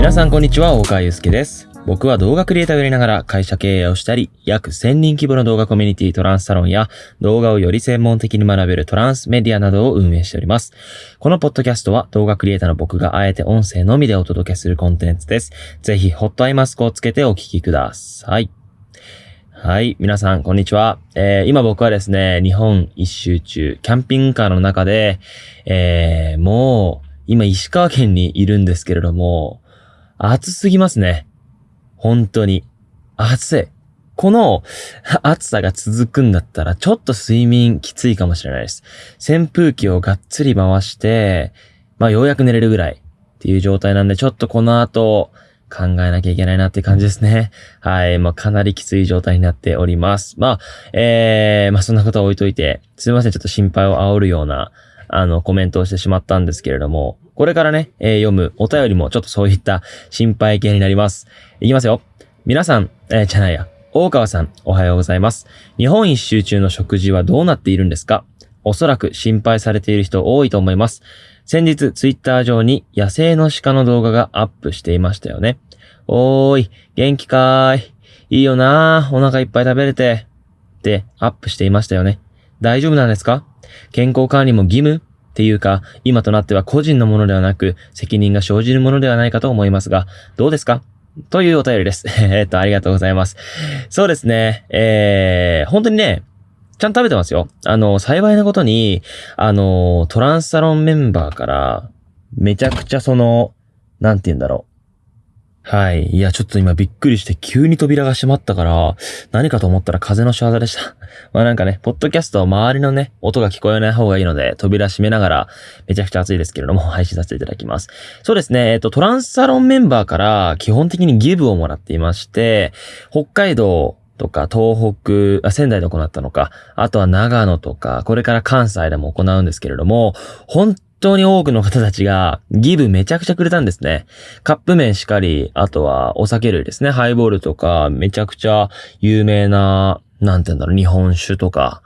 皆さんこんにちは、大川祐介です。僕は動画クリエイターをやりながら会社経営をしたり、約1000人規模の動画コミュニティトランスサロンや動画をより専門的に学べるトランスメディアなどを運営しております。このポッドキャストは動画クリエイターの僕があえて音声のみでお届けするコンテンツです。ぜひホットアイマスクをつけてお聞きください。はい。皆さん、こんにちは。えー、今僕はですね、日本一周中、キャンピングカーの中で、えー、もう、今石川県にいるんですけれども、暑すぎますね。本当に。暑い。この暑さが続くんだったら、ちょっと睡眠きついかもしれないです。扇風機をがっつり回して、まあようやく寝れるぐらいっていう状態なんで、ちょっとこの後、考えなきゃいけないなって感じですね。はい。まあ、かなりきつい状態になっております。まあ、えー、まあ、そんなことは置いといて、すいません。ちょっと心配を煽るような、あの、コメントをしてしまったんですけれども、これからね、えー読むお便りもちょっとそういった心配系になります。いきますよ。皆さん、えーじゃないや。大川さん、おはようございます。日本一周中の食事はどうなっているんですか？おそらく心配されている人多いと思います。先日、ツイッター上に野生の鹿の動画がアップしていましたよね。おーい、元気かーい。いいよなー、お腹いっぱい食べれて。ってアップしていましたよね。大丈夫なんですか？健康管理も義務っていうか、今となっては個人のものではなく、責任が生じるものではないかと思いますが、どうですか？というお便りです。えっと、ありがとうございます。そうですね。えー、本当にね、ちゃんと食べてますよ。あの、幸いなことに、あの、トランスサロンメンバーから、めちゃくちゃその、なんて言うんだろう。はい。いや、ちょっと今びっくりして急に扉が閉まったから、何かと思ったら風の仕業でした。まあなんかね、ポッドキャストは周りのね、音が聞こえない方がいいので、扉閉めながら、めちゃくちゃ暑いですけれども、配信させていただきます。そうですね、えっと、トランスサロンメンバーから基本的にギブをもらっていまして、北海道とか東北、あ、仙台で行ったのか、あとは長野とか、これから関西でも行うんですけれども、本当に多くの方たちがギブめちゃくちゃくれたんですね。カップ麺しかり、あとはお酒類ですね。ハイボールとか、めちゃくちゃ有名な、なんて言うんだろう、日本酒とか。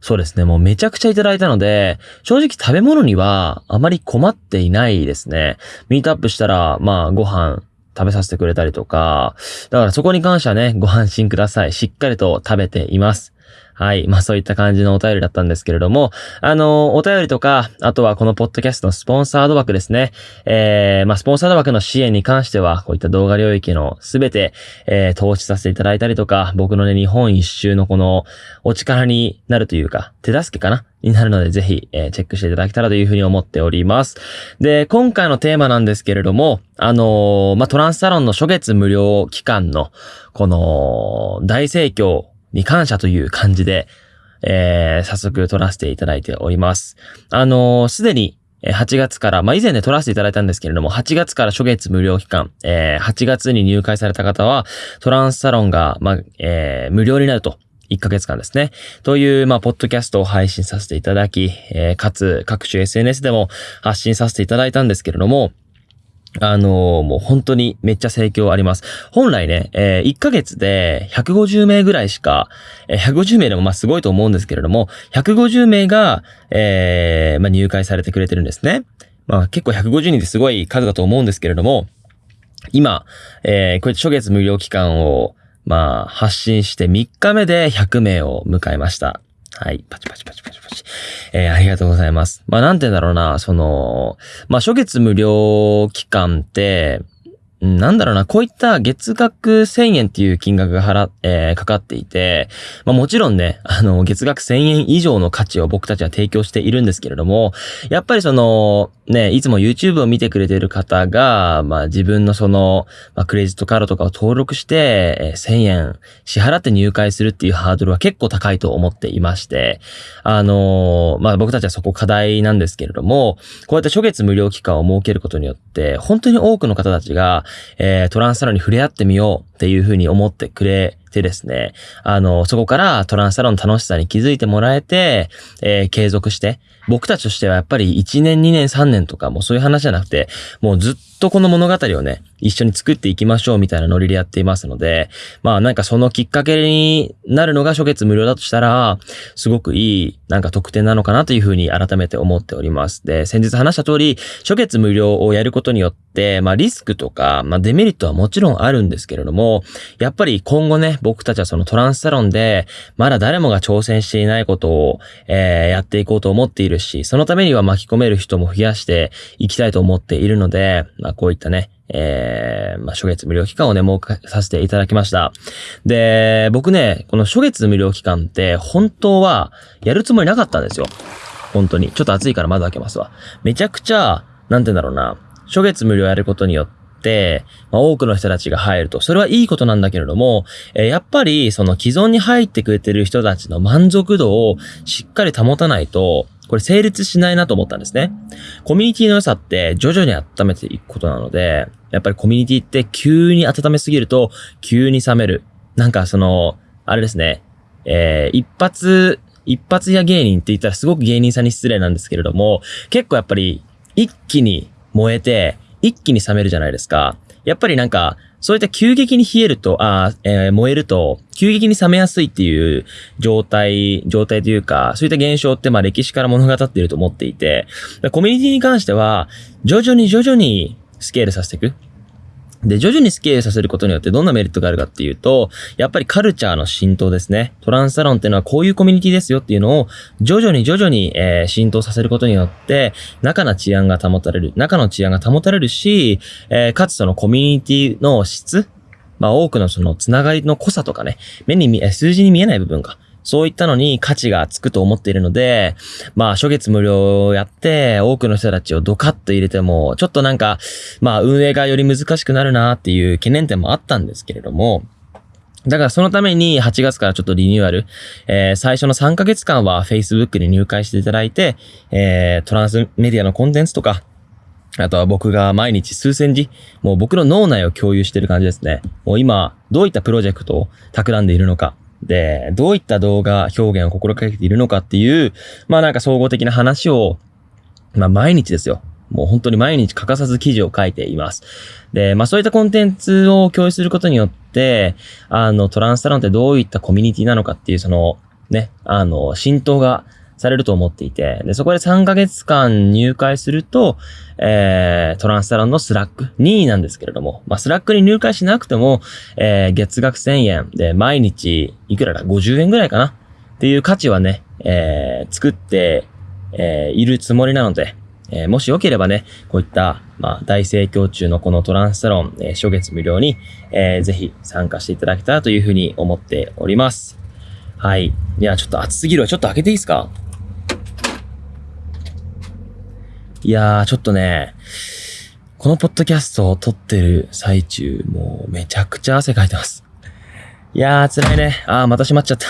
そうですね。もうめちゃくちゃいただいたので、正直食べ物にはあまり困っていないですね。ミートアップしたら、まあご飯食べさせてくれたりとか、だからそこに関してはね、ご安心ください。しっかりと食べています。はい。まあそういった感じのお便りだったんですけれども、あの、お便りとか、あとはこのポッドキャストのスポンサード枠ですね。えー、まあスポンサード枠の支援に関しては、こういった動画領域のすべて、えー、投資させていただいたりとか、僕のね、日本一周のこの、お力になるというか、手助けかな？になるので、ぜひ、えーチェックしていただけたらというふうに思っております。で、今回のテーマなんですけれども、あのーまあ、トランスサロンの初月無料期間の、この、大盛況に感謝という感じで、えー早速撮らせていただいております。あのすでに、8月から、まあ、以前で撮らせていただいたんですけれども、8月から初月無料期間、えー8月に入会された方は、トランスサロンが、まあ、えー無料になると。1ヶ月間ですね。という、まあ、ポッドキャストを配信させていただき、えーかつ、各種 SNS でも発信させていただいたんですけれども、あのーもう本当にめっちゃ盛況あります。本来ね、えー1ヶ月で150名ぐらいしか、えー150名でもまあすごいと思うんですけれども、150名が、えーまあ入会されてくれてるんですね。まあ結構150人ってすごい数だと思うんですけれども、今、えーこうやって初月無料期間を、まあ、発信して3日目で100名を迎えました。はい。パチパチパチパチパチ。えーありがとうございます。まあ、なんて言うんだろうな、その、まあ、初月無料期間って、なんだろうな、こういった月額1000円っていう金額が払、えーかかっていて、まあもちろんね、あの、月額1000円以上の価値を僕たちは提供しているんですけれども、やっぱりその、ね、いつも YouTube を見てくれている方が、まあ自分のその、まあクレジットカードとかを登録して、えー1000円支払って入会するっていうハードルは結構高いと思っていまして、あのーまあ僕たちはそこ課題なんですけれども、こうやって初月無料期間を設けることによって、本当に多くの方たちが、えートランスサロンに触れ合ってみようっていうふうに思ってくれてですね、あの、そこからトランスサロンの楽しさに気づいてもらえて、えー継続して、僕たちとしてはやっぱり1年、2年、3年とかもうそういう話じゃなくて、もうずっとこの物語をね、一緒に作っていきましょうみたいなノリでやっていますので、まあなんかそのきっかけになるのが初月無料だとしたら、すごくいいなんか特典なのかなというふうに改めて思っております。で、先日話した通り、初月無料をやることによって、まあリスクとか、まあデメリットはもちろんあるんですけれども、やっぱり今後ね、僕たちはそのトランスサロンで、まだ誰もが挑戦していないことを、えー、やっていこうと思っているるし、そのためには巻き込める人も増やしていきたいと思っているので、まあこういったね、えー、まあ、初月無料期間をね、設けさせていただきました。で、僕ね、この初月無料期間って、本当は、やるつもりなかったんですよ。本当に。ちょっと暑いから窓開けますわ。めちゃくちゃ、なんて言うんだろうな、初月無料やることによって、まあ、多くの人たちが入ると。それはいいことなんだけれども、えー、やっぱり、その既存に入ってくれてる人たちの満足度をしっかり保たないと、これ成立しないなと思ったんですね。コミュニティの良さって徐々に温めていくことなので、やっぱりコミュニティって急に温めすぎると急に冷める。なんかその、あれですね、えー、一発、一発屋芸人って言ったらすごく芸人さんに失礼なんですけれども、結構やっぱり一気に燃えて、一気に冷めるじゃないですか。やっぱりなんか、そういった急激に冷えると、あえー、燃えると、急激に冷めやすいっていう状態、状態というか、そういった現象ってまあ歴史から物語っていると思っていて、コミュニティに関しては、徐々に徐々にスケールさせていく。で、徐々にスケールさせることによってどんなメリットがあるかっていうと、やっぱりカルチャーの浸透ですね。トランスサロンっていうのはこういうコミュニティですよっていうのを徐々に徐々に、えー、浸透させることによって、中の治安が保たれる。中の治安が保たれるし、えー、かつそのコミュニティの質まあ多くのそのつながりの濃さとかね、目に見え、数字に見えない部分がそういったのに価値がつくと思っているので、まあ、初月無料をやって、多くの人たちをドカッと入れても、ちょっとなんか、まあ、運営がより難しくなるなっていう懸念点もあったんですけれども、だからそのために8月からちょっとリニューアル、えー、最初の3ヶ月間は Facebook に入会していただいて、えー、トランスメディアのコンテンツとか、あとは僕が毎日数千字、もう僕の脳内を共有してる感じですね。もう今、どういったプロジェクトを企んでいるのか、で、どういった動画表現を心掛けているのかっていう、まあなんか総合的な話を、まあ毎日ですよ。もう本当に毎日欠かさず記事を書いています。で、まあそういったコンテンツを共有することによって、あの、トランスサロンってどういったコミュニティなのかっていう、その、ね、あの、浸透がされると思っていて、で、そこで3ヶ月間入会すると、えー、トランスサロンの Slack、任意なんですけれども、まあ、 Slack に入会しなくても、えー、月額1000円で毎日いくらだ ?50 円ぐらいかな？っていう価値はね、えー、作って、えー、いるつもりなので、えー、もしよければね、こういった、まあ、大盛況中のこのトランスサロン、えー、初月無料に、えー、ぜひ参加していただけたらというふうに思っております。はい。いや、ちょっと暑すぎるわ。ちょっと開けていいですか？いやー、ちょっとね、このポッドキャストを撮ってる最中、もうめちゃくちゃ汗かいてます。いやー、辛いね。あー、また閉まっちゃった。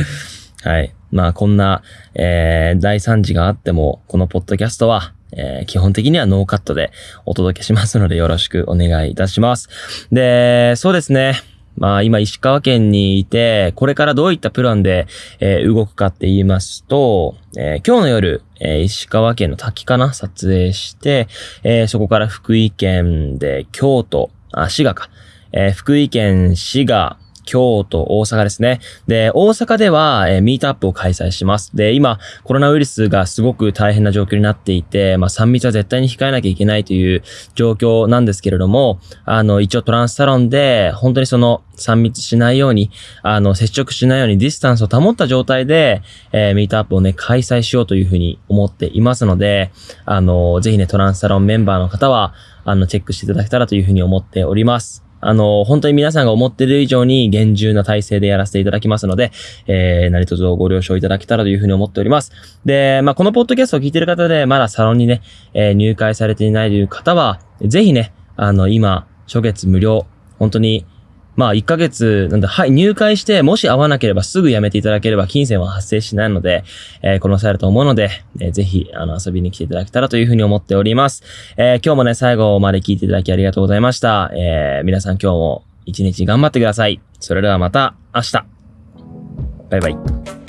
はい。まあ、こんな、えー、大惨事があっても、このポッドキャストは、えー、基本的にはノーカットでお届けしますのでよろしくお願いいたします。で、そうですね。まあ今石川県にいて、これからどういったプランで、えー、動くかって言いますと、えー、今日の夜、えー、石川県の滝かな撮影して、えそこから福井県で京都、あ、滋賀か。え福井県滋賀、京都、大阪ですね。で、大阪では、えー、ミートアップを開催します。で、今、コロナウイルスがすごく大変な状況になっていて、まあ、3密は絶対に控えなきゃいけないという状況なんですけれども、あの、一応トランスサロンで、本当にその、3密しないように、あの、接触しないようにディスタンスを保った状態で、えー、ミートアップをね、開催しようというふうに思っていますので、あの、ぜひね、トランスサロンメンバーの方は、あの、チェックしていただけたらというふうに思っております。あの、本当に皆さんが思ってる以上に厳重な体制でやらせていただきますので、えー、何卒ご了承いただけたらというふうに思っております。で、まあ、このポッドキャストを聞いてる方で、まだサロンにね、えー、入会されていないという方は、ぜひね、あの、今、初月無料、本当にまあ、1ヶ月、なんだ、はい、入会して、もし会わなければすぐ辞めていただければ、金銭は発生しないので、えー、この際だと思うので、えー、ぜひ、あの、遊びに来ていただけたらというふうに思っております。えー、今日もね、最後まで聞いていただきありがとうございました。えー、皆さん今日も一日頑張ってください。それではまた明日。バイバイ。